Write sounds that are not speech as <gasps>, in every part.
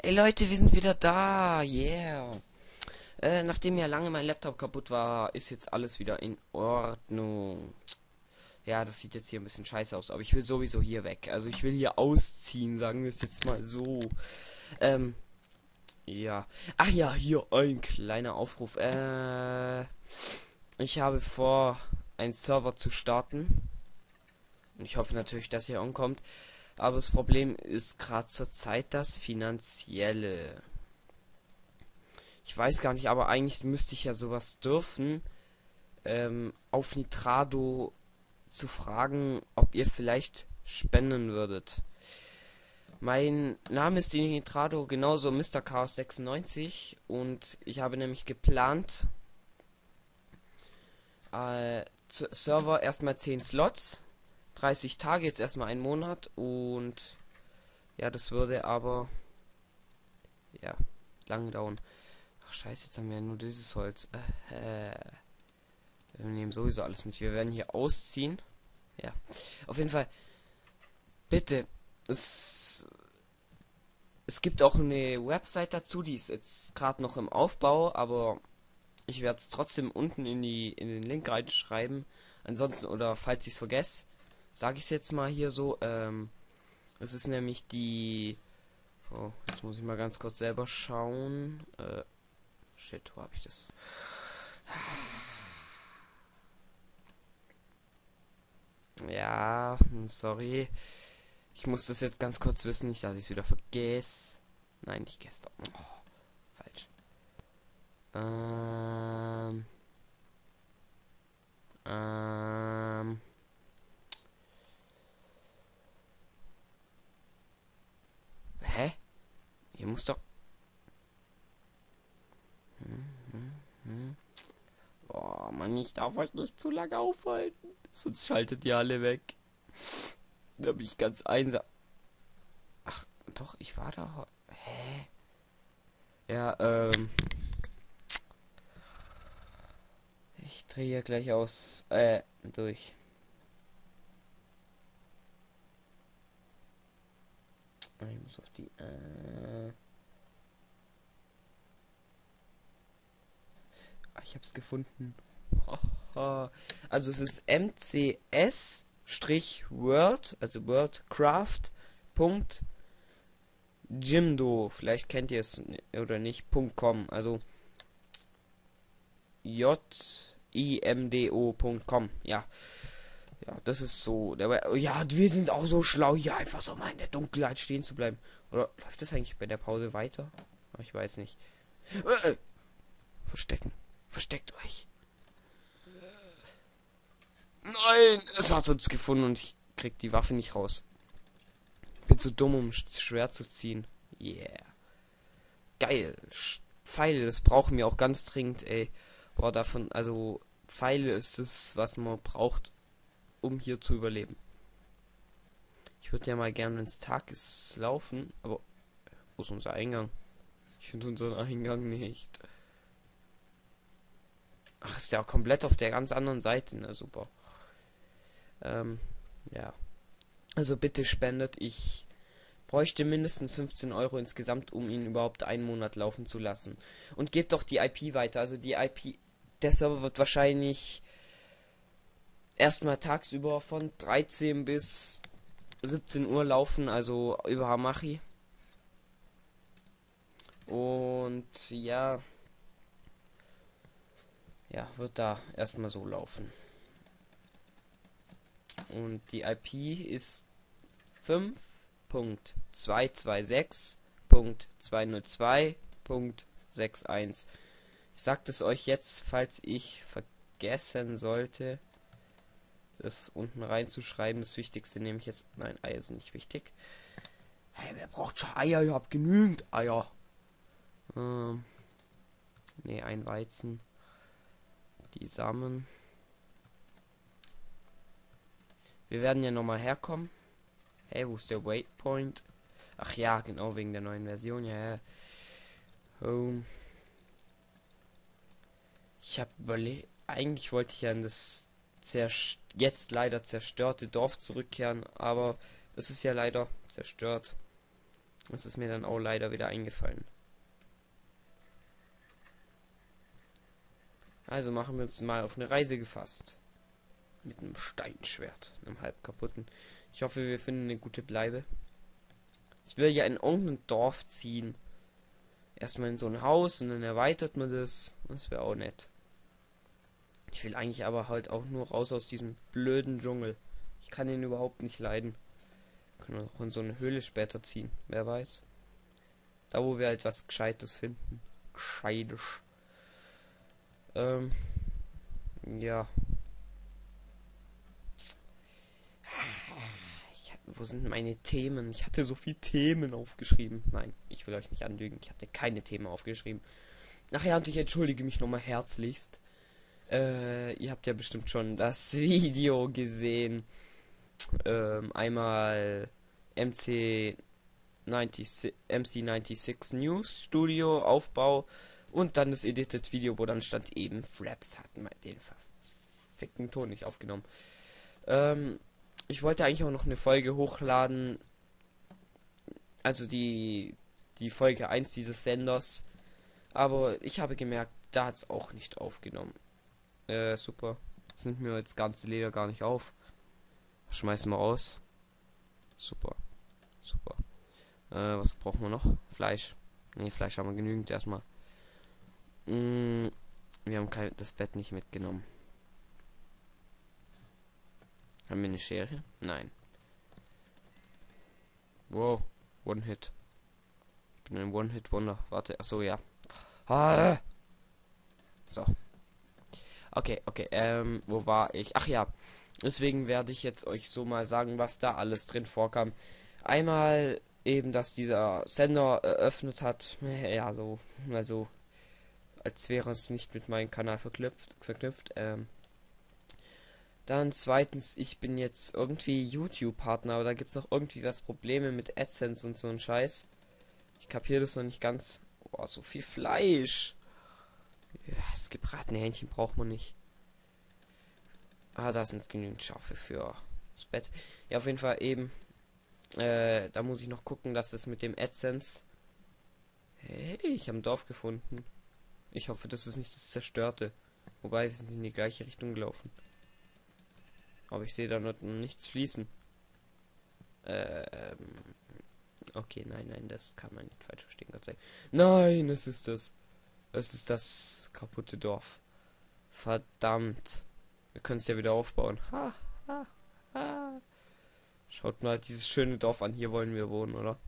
Hey Leute, wir sind wieder da. Yeah. Äh, nachdem ja lange mein Laptop kaputt war, ist jetzt alles wieder in Ordnung. Ja, das sieht jetzt hier ein bisschen scheiße aus, aber ich will sowieso hier weg. Also ich will hier ausziehen, sagen wir es jetzt mal so. Ähm, ja. Ach ja, hier ein kleiner Aufruf. Äh, ich habe vor, einen Server zu starten. Und ich hoffe natürlich, dass ihr ankommt. Aber das Problem ist gerade zur Zeit das Finanzielle. Ich weiß gar nicht, aber eigentlich müsste ich ja sowas dürfen, ähm, auf Nitrado zu fragen, ob ihr vielleicht spenden würdet. Mein Name ist in Nitrado genauso Mr. Chaos 96 und ich habe nämlich geplant, äh, Server erstmal 10 Slots 30 Tage, jetzt erstmal einen Monat und ja, das würde aber ja, lang dauern. Ach scheiße, jetzt haben wir ja nur dieses Holz. Äh, wir nehmen sowieso alles mit. Wir werden hier ausziehen. Ja. Auf jeden Fall. Bitte. Es, es gibt auch eine Website dazu, die ist jetzt gerade noch im Aufbau, aber ich werde es trotzdem unten in die in den Link reinschreiben. Ansonsten, oder falls ich es vergesse, sage ich es jetzt mal hier so. Ähm, es ist nämlich die. Oh, jetzt muss ich mal ganz kurz selber schauen. Äh, shit, wo habe ich das? Ja, hm, sorry. Ich muss das jetzt ganz kurz wissen, nicht dass ich es wieder vergesse. Nein, nicht gestern. Oh, falsch. Ähm. Ähm. Hä? Hier muss doch. Hm, hm, hm. Oh Mann, ich darf euch nicht zu lange aufhalten. Sonst schaltet ihr alle weg. Da bin ich ganz einsam. Ach, doch, ich war da. Hä? Ja, ähm. Ich drehe gleich aus. Äh, durch. Ich muss auf die. Äh ah, ich hab's gefunden. <laughs> also es ist mcs Word, also WordCraft. Jimdo, vielleicht kennt ihr es oder nicht, .com, also j i m d o.com, ja. Ja, das ist so. Der, ja, wir sind auch so schlau, hier einfach so mal in der Dunkelheit stehen zu bleiben. Oder läuft das eigentlich bei der Pause weiter? Ich weiß nicht. Äh, verstecken. Versteckt euch. Nein, es hat uns gefunden und ich krieg die Waffe nicht raus. Bin zu dumm, um schwer zu ziehen. Yeah. Geil. Pfeile, das brauchen wir auch ganz dringend, ey. Boah, davon, also Pfeile ist es, was man braucht, um hier zu überleben. Ich würde ja mal gerne, es Tag ist, laufen, aber wo ist unser Eingang? Ich finde unseren Eingang nicht. Ach, ist ja komplett auf der ganz anderen Seite, na super. Ähm, ja. Also bitte spendet, ich bräuchte mindestens 15 Euro insgesamt, um ihn überhaupt einen Monat laufen zu lassen. Und gebt doch die IP weiter. Also die IP, der Server wird wahrscheinlich erstmal tagsüber von 13 bis 17 Uhr laufen, also über Hamachi. Und ja, ja, wird da erstmal so laufen. Und die IP ist 5.226.202.61. Ich sag es euch jetzt, falls ich vergessen sollte das unten reinzuschreiben. Das Wichtigste nehme ich jetzt. Nein, Eier sind nicht wichtig. Hey, wer braucht schon Eier? Ihr habt genügend Eier. Ähm, ne, ein Weizen. Die Samen. Wir werden ja nochmal herkommen. Hey, wo ist der Waypoint? Ach ja, genau, wegen der neuen Version. Ja, ja. Home. Ich habe überlegt, eigentlich wollte ich ja in das jetzt leider zerstörte Dorf zurückkehren, aber es ist ja leider zerstört. Das ist mir dann auch leider wieder eingefallen. Also machen wir uns mal auf eine Reise gefasst. Mit einem Steinschwert, einem halb kaputten. Ich hoffe, wir finden eine gute Bleibe. Ich will ja in irgendein Dorf ziehen. Erstmal in so ein Haus und dann erweitert man das. Das wäre auch nett. Ich will eigentlich aber halt auch nur raus aus diesem blöden Dschungel. Ich kann ihn überhaupt nicht leiden. Können wir auch in so eine Höhle später ziehen. Wer weiß. Da wo wir halt was Gescheites finden. Gescheites. Ähm. Ja. Ich hatte, wo sind meine Themen? Ich hatte so viel Themen aufgeschrieben. Nein, ich will euch nicht anlügen. Ich hatte keine Themen aufgeschrieben. Ach ja, und ich entschuldige mich nochmal herzlichst. Äh, ihr habt ja bestimmt schon das <laughs> Video gesehen. Ähm, einmal MC 96, MC96 News Studio Aufbau und dann das Edited Video, wo dann stand eben Fraps hatten den verfickten Ton nicht aufgenommen. Ähm, ich wollte eigentlich auch noch eine Folge hochladen. Also die die Folge 1 dieses Senders. Aber ich habe gemerkt, da hat es auch nicht aufgenommen. Äh, super. Das nimmt mir jetzt ganze Leder gar nicht auf. Schmeißen wir raus. Super. Super. Äh, was brauchen wir noch? Fleisch. Ne, Fleisch haben wir genügend erstmal. Mm, wir haben kein, das Bett nicht mitgenommen. Haben wir eine Schere? Nein. Wow. One Hit. Ich bin ein One-Hit-Wonder. Warte. Achso, ja. Ah. So. Okay, okay. Ähm, wo war ich? Ach ja. Deswegen werde ich jetzt euch so mal sagen, was da alles drin vorkam. Einmal eben, dass dieser Sender eröffnet hat. Ja, so. Also als wäre es nicht mit meinem Kanal verknüpft. verknüpft. Ähm. Dann zweitens, ich bin jetzt irgendwie YouTube-Partner, aber da gibt es auch irgendwie was Probleme mit AdSense und so ein Scheiß. Ich kapiere das noch nicht ganz. Boah, so viel Fleisch. Ja, das gebratene Hähnchen braucht man nicht. Ah, da sind genügend Schafe für das Bett. Ja, auf jeden Fall eben. Äh, da muss ich noch gucken, dass das mit dem AdSense. Hey, ich habe ein Dorf gefunden. Ich hoffe, das ist nicht das Zerstörte. Wobei, wir sind in die gleiche Richtung gelaufen. Aber ich sehe da noch nichts fließen. Ähm. Okay, nein, nein, das kann man nicht falsch verstehen, Gott sei Dank. Nein, es ist das. Es ist das kaputte Dorf. Verdammt. Wir können es ja wieder aufbauen. Ha, ha, ha. Schaut mal dieses schöne Dorf an. Hier wollen wir wohnen, oder?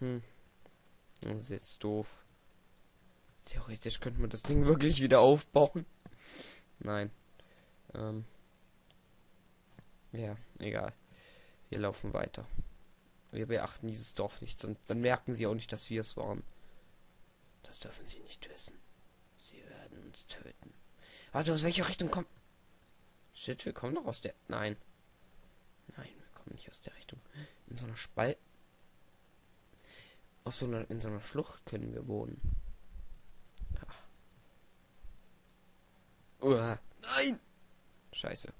Hm. Das ist jetzt doof. Theoretisch könnte man das Ding wirklich wieder aufbauen. Nein. Ähm. Ja, egal. Wir laufen weiter. Wir beachten dieses Dorf nicht, und dann merken sie auch nicht, dass wir es waren. Das dürfen sie nicht wissen. Sie werden uns töten. Warte, aus welcher Richtung kommt... Shit, wir kommen doch aus der... Nein. Nein, wir kommen nicht aus der Richtung. In so einer Spalt... Aus so einer... In so einer Schlucht können wir wohnen. Uah. Nein! Scheiße.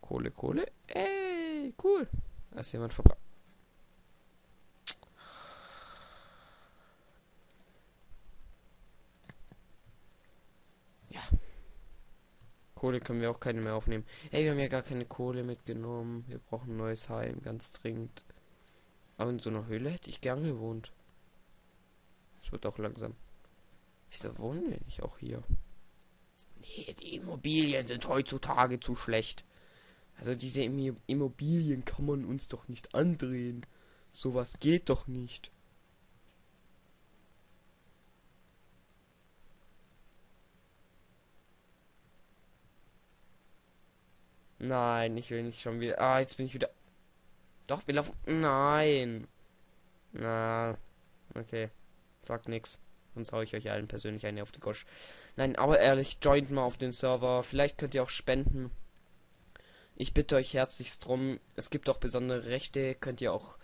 Kohle, Kohle. Ey, cool. Da ist jemand verbrannt. Ja. Kohle können wir auch keine mehr aufnehmen. Ey, wir haben ja gar keine Kohle mitgenommen. Wir brauchen ein neues Heim, ganz dringend. Aber in so einer Höhle hätte ich gern gewohnt. Es wird auch langsam. Wieso wohnen wir nicht auch hier? Die Immobilien sind heutzutage zu schlecht. Also diese Immobilien kann man uns doch nicht andrehen. Sowas geht doch nicht. Nein, ich will nicht schon wieder. Ah, jetzt bin ich wieder. Doch, wir laufen. Nein. Na. Okay. Sagt nix. Sonst hau ich euch allen persönlich eine auf die Gosch. Nein, aber ehrlich, joint mal auf den Server. Vielleicht könnt ihr auch spenden. Ich bitte euch herzlichst drum. Es gibt auch besondere Rechte. Könnt ihr auch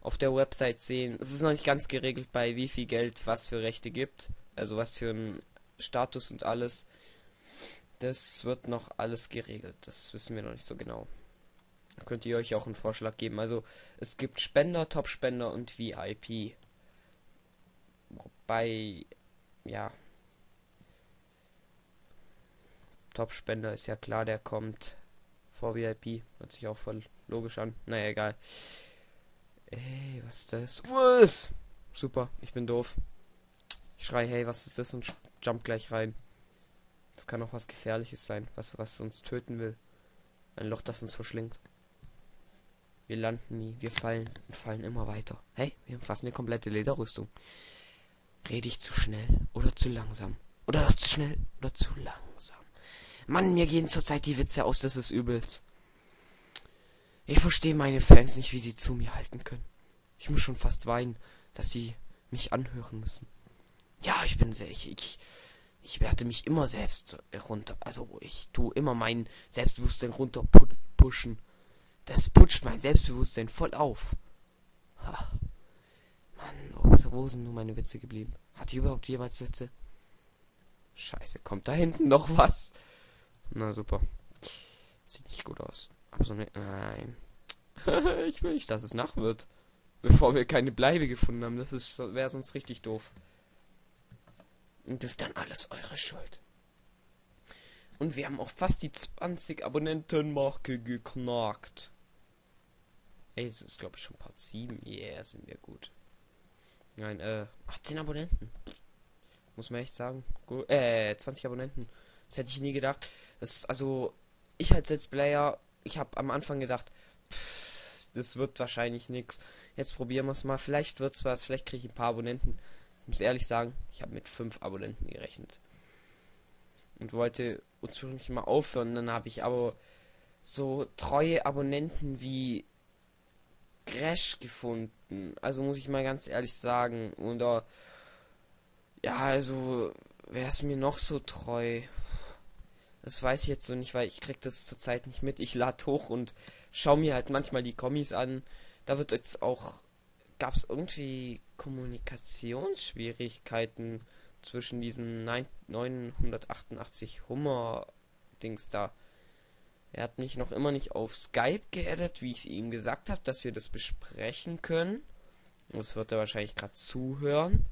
auf der Website sehen. Es ist noch nicht ganz geregelt, bei wie viel Geld was für Rechte gibt. Also was für ein Status und alles. Das wird noch alles geregelt. Das wissen wir noch nicht so genau. könnt ihr euch auch einen Vorschlag geben. Also es gibt Spender, Top-Spender und VIP. Wobei, ja. Top-Spender ist ja klar, der kommt vor VIP. Hört sich auch voll logisch an. Naja, egal. Ey, was ist das? Was? Super, ich bin doof. Ich schrei, hey, was ist das? Und jump gleich rein. Das kann auch was Gefährliches sein, was, was uns töten will. Ein Loch, das uns verschlingt. Wir landen nie, wir fallen und fallen immer weiter. Hey, wir umfassen eine komplette Lederrüstung. Rede ich zu schnell oder zu langsam? Oder zu schnell oder zu langsam? Mann, mir gehen zurzeit die Witze aus, das ist übelst. Ich verstehe meine Fans nicht, wie sie zu mir halten können. Ich muss schon fast weinen, dass sie mich anhören müssen. Ja, ich bin sehr, ich, ich, ich werte mich immer selbst runter. Also ich tue immer mein Selbstbewusstsein runter pushen. Das putscht mein Selbstbewusstsein voll auf. Ha. Mann, oh, wo sind nur meine Witze geblieben? Hat die überhaupt jemals Witze? Scheiße, kommt da hinten noch was? Na super. Sieht nicht gut aus. Aber so ne. Nein. <laughs> ich will nicht, dass es Nacht wird. Bevor wir keine Bleibe gefunden haben. Das wäre sonst richtig doof. Und das ist dann alles eure Schuld. Und wir haben auch fast die 20 Abonnentenmarke geknackt. Ey, das ist glaube ich schon Part 7. Yeah, sind wir gut. Nein, äh, 18 Abonnenten. Muss man echt sagen. Gut, äh, 20 Abonnenten. Das hätte ich nie gedacht. Das ist also, ich als Let's Player, ich habe am Anfang gedacht, pff, das wird wahrscheinlich nichts. Jetzt probieren wir es mal. Vielleicht wird's was, vielleicht kriege ich ein paar Abonnenten. Ich muss ehrlich sagen, ich habe mit 5 Abonnenten gerechnet. Und wollte ursprünglich mal aufhören. Dann habe ich aber so treue Abonnenten wie Crash gefunden. Also muss ich mal ganz ehrlich sagen. Oder ja, also wer ist mir noch so treu? Das weiß ich jetzt so nicht, weil ich krieg das zurzeit nicht mit. Ich lade hoch und schaue mir halt manchmal die Kommis an. Da wird jetzt auch gab es irgendwie Kommunikationsschwierigkeiten zwischen diesem 988 Hummer Dings da. Er hat mich noch immer nicht auf Skype geaddet, wie ich es ihm gesagt habe, dass wir das besprechen können. Das wird er wahrscheinlich gerade zuhören.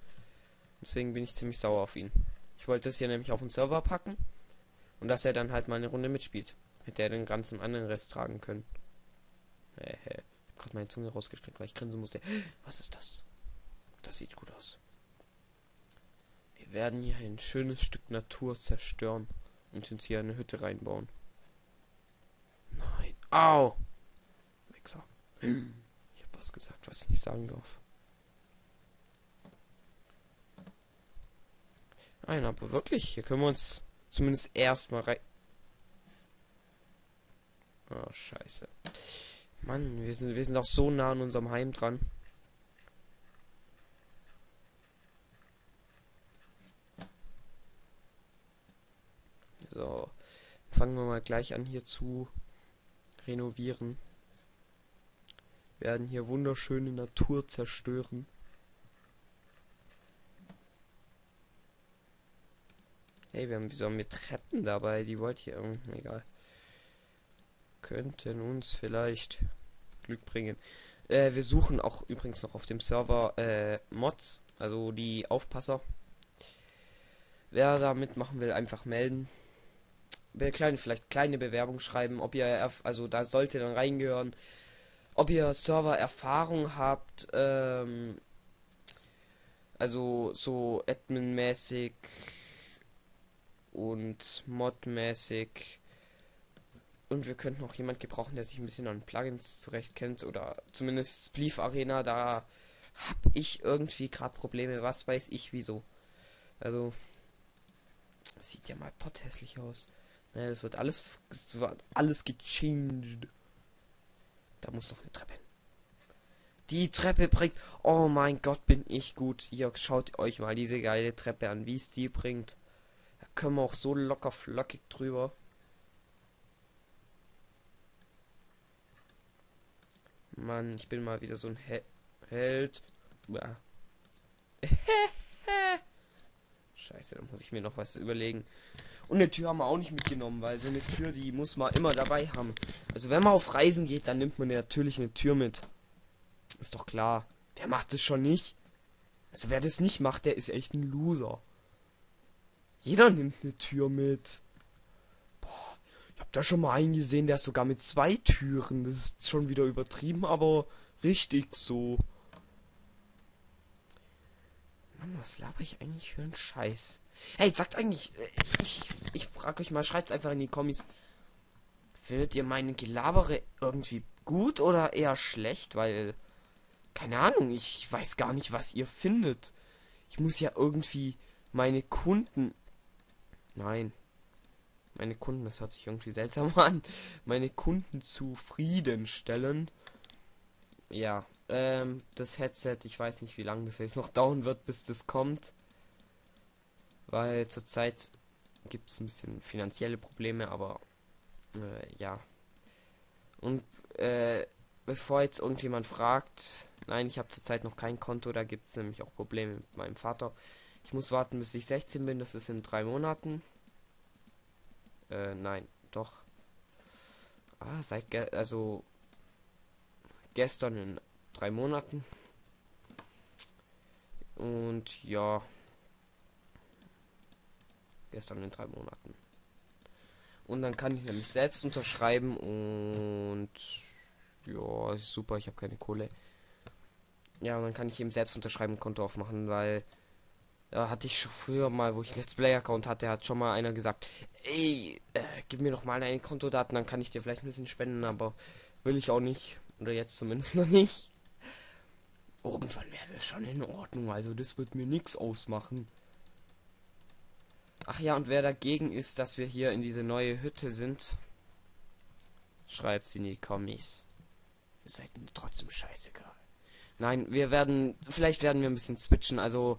Deswegen bin ich ziemlich sauer auf ihn. Ich wollte das hier nämlich auf den Server packen. Und dass er dann halt mal eine Runde mitspielt. Hätte er den ganzen anderen Rest tragen können. Hehe. Ich hab gerade meine Zunge rausgestreckt, weil ich grinsen musste. <gasps> Was ist das? Das sieht gut aus. Wir werden hier ein schönes Stück Natur zerstören und uns hier eine Hütte reinbauen. Au! Wichser. Ich habe was gesagt, was ich nicht sagen darf. Nein, aber wirklich, hier können wir uns zumindest erstmal rein. Oh, scheiße. Mann, wir sind, wir sind auch so nah an unserem Heim dran. So, fangen wir mal gleich an hier zu renovieren. werden hier wunderschöne Natur zerstören. Hey, wir haben wieso wir Treppen dabei? Die wollte ich irgendwie egal. Könnten uns vielleicht Glück bringen. Äh, wir suchen auch übrigens noch auf dem Server äh, Mods, also die Aufpasser. Wer da mitmachen will, einfach melden. Kleine, vielleicht kleine Bewerbung schreiben, ob ihr, also da sollte dann reingehören, ob ihr Server-Erfahrung habt, ähm, also so Admin-mäßig und Mod-mäßig. Und wir könnten auch jemand gebrauchen, der sich ein bisschen an Plugins zurecht kennt oder zumindest Spleef Arena, da habe ich irgendwie gerade Probleme, was weiß ich wieso. Also sieht ja mal pothässlich aus. Naja, das wird alles das wird alles gechanged. Da muss noch eine Treppe hin. Die Treppe bringt. Oh mein Gott, bin ich gut. Hier schaut euch mal diese geile Treppe an, wie es die bringt können wir auch so locker flockig drüber. Mann, ich bin mal wieder so ein He Held. <laughs> Scheiße, da muss ich mir noch was überlegen. Und eine Tür haben wir auch nicht mitgenommen, weil so eine Tür, die muss man immer dabei haben. Also wenn man auf Reisen geht, dann nimmt man natürlich eine Tür mit. Ist doch klar. Wer macht das schon nicht? Also wer das nicht macht, der ist echt ein Loser. Jeder nimmt eine Tür mit. Boah, ich hab da schon mal einen gesehen, der ist sogar mit zwei Türen. Das ist schon wieder übertrieben, aber richtig so. Mann, was laber ich eigentlich für einen Scheiß? Hey, sagt eigentlich, äh, ich, ich frag euch mal, schreibt einfach in die Kommis. Findet ihr meine Gelabere irgendwie gut oder eher schlecht? Weil, keine Ahnung, ich weiß gar nicht, was ihr findet. Ich muss ja irgendwie meine Kunden. Nein. Meine Kunden, das hört sich irgendwie seltsam <laughs> an. Meine Kunden zufriedenstellen. Ja, ähm, das Headset, ich weiß nicht, wie lange das jetzt noch dauern wird, bis das kommt. Weil zurzeit gibt es ein bisschen finanzielle Probleme, aber äh, ja. Und äh, bevor jetzt irgendjemand fragt, nein, ich habe zurzeit noch kein Konto, da gibt es nämlich auch Probleme mit meinem Vater. Ich muss warten, bis ich 16 bin, das ist in drei Monaten. Äh, nein, doch. Ah, seit ge also gestern in drei Monaten. Und ja. Gestern in drei Monaten. Und dann kann ich nämlich selbst unterschreiben und ja, super, ich habe keine Kohle. Ja, und dann kann ich eben selbst unterschreiben Konto aufmachen, weil da hatte ich schon früher mal, wo ich Let's Play Account hatte, hat schon mal einer gesagt, ey, äh, gib mir doch mal deine Kontodaten, dann kann ich dir vielleicht ein bisschen spenden, aber will ich auch nicht. Oder jetzt zumindest <laughs> noch nicht. Irgendwann wäre das schon in Ordnung, also das wird mir nichts ausmachen. Ach ja, und wer dagegen ist, dass wir hier in diese neue Hütte sind, schreibt sie in die Kommis. Ihr seid mir trotzdem scheißegal. Nein, wir werden, vielleicht werden wir ein bisschen switchen, also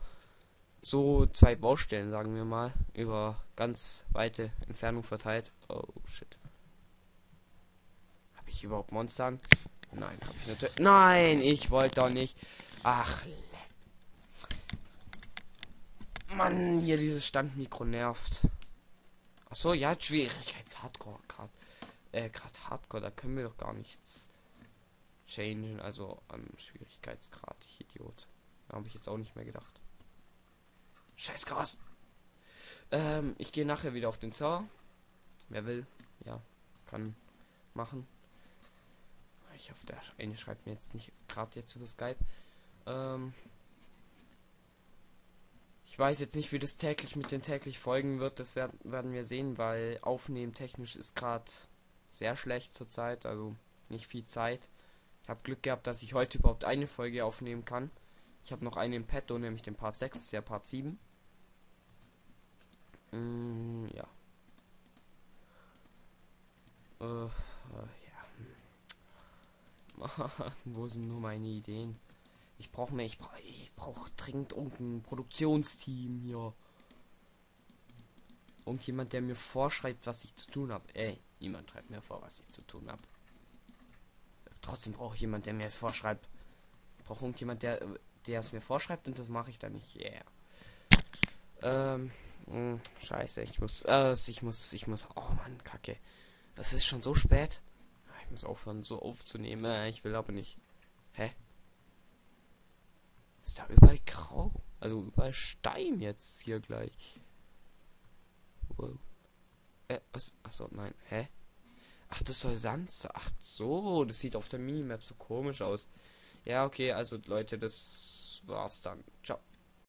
so zwei Baustellen, sagen wir mal, über ganz weite Entfernung verteilt. Oh shit. Habe ich überhaupt Monster? Nein, habe ich natürlich. Nein, ich wollte doch nicht. Ach, Mann, hier dieses Standmikro nervt. Ach so, ja, Schwierigkeits Hardcore gerade. Äh, gerade Hardcore, da können wir doch gar nichts changen, also am Schwierigkeitsgrad, ich Idiot. Habe ich jetzt auch nicht mehr gedacht. Scheiß krass. Ähm, ich gehe nachher wieder auf den Server. Wer will, ja, kann machen. Ich hoffe, der eine schreibt mir jetzt nicht gerade jetzt über Skype. Ähm, ich weiß jetzt nicht, wie das täglich mit den täglich Folgen wird. Das werden, werden wir sehen, weil aufnehmen technisch ist gerade sehr schlecht zurzeit. Also nicht viel Zeit. Ich habe Glück gehabt, dass ich heute überhaupt eine Folge aufnehmen kann. Ich habe noch eine im Petto, nämlich den Part 6, ist ja Part 7. Mm, ja. Äh, äh, ja. <laughs> Wo sind nur meine Ideen? Ich brauche mir, ich brauche ich brauch dringend irgendein Produktionsteam hier. Irgendjemand, der mir vorschreibt, was ich zu tun habe. Ey, niemand schreibt mir vor, was ich zu tun habe. Trotzdem brauche ich jemand, der mir es vorschreibt. Ich brauche irgendjemand, der, der es mir vorschreibt und das mache ich dann nicht. Yeah. Ähm, mh, hm, scheiße, ich muss, äh, ich muss, ich muss, oh Mann, kacke. Das ist schon so spät. Ich muss aufhören, so aufzunehmen. Ich will aber nicht. Hä? Ist da überall grau? Also überall Stein jetzt hier gleich. Wow. Äh, was? Achso, nein. Hä? Ach, das soll Sand Ach so, das sieht auf der Minimap so komisch aus. Ja, okay, also Leute, das war's dann. Ciao.